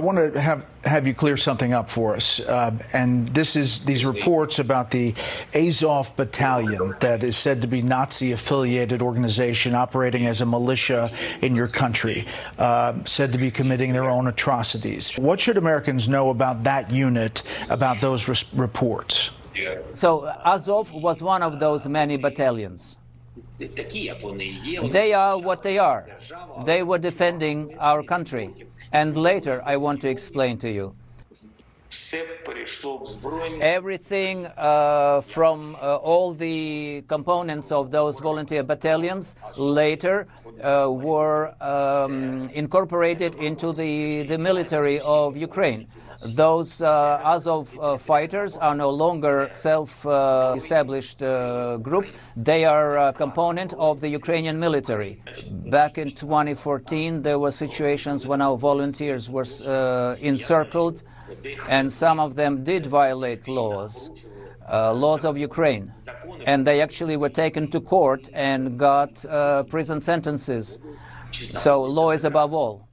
I want to have have you clear something up for us, uh, and this is these reports about the Azov Battalion that is said to be Nazi-affiliated organization operating as a militia in your country, uh, said to be committing their own atrocities. What should Americans know about that unit, about those reports? So Azov was one of those many battalions. They are what they are. They were defending our country. And later I want to explain to you. Everything uh, from uh, all the components of those volunteer battalions later uh, were um, incorporated into the, the military of Ukraine. Those uh, Azov uh, fighters are no longer self-established uh, group. They are a component of the Ukrainian military. Back in 2014, there were situations when our volunteers were encircled, and some of them did violate laws. Uh, laws of Ukraine. And they actually were taken to court and got uh, prison sentences. So law is above all.